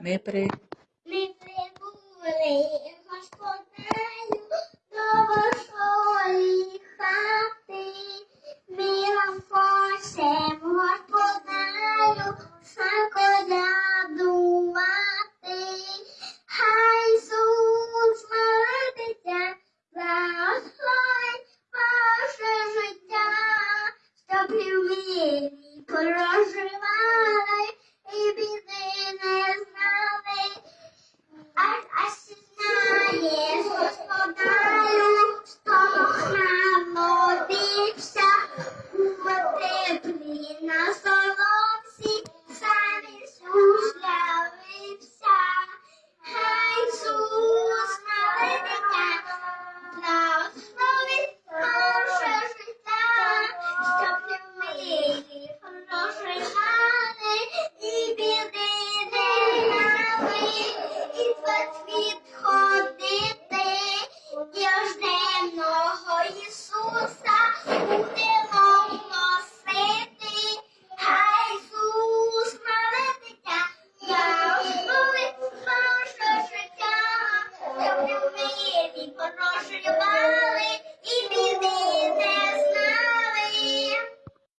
Ми при Ми прибули господарю до вашої хати. Ми вам хочемо господарю заколядувати. Хай Ісус молитися, благословить ваше життя, щоб ви в Ісус молитися, благословить наше наше життя, щоб ми в мирі проживали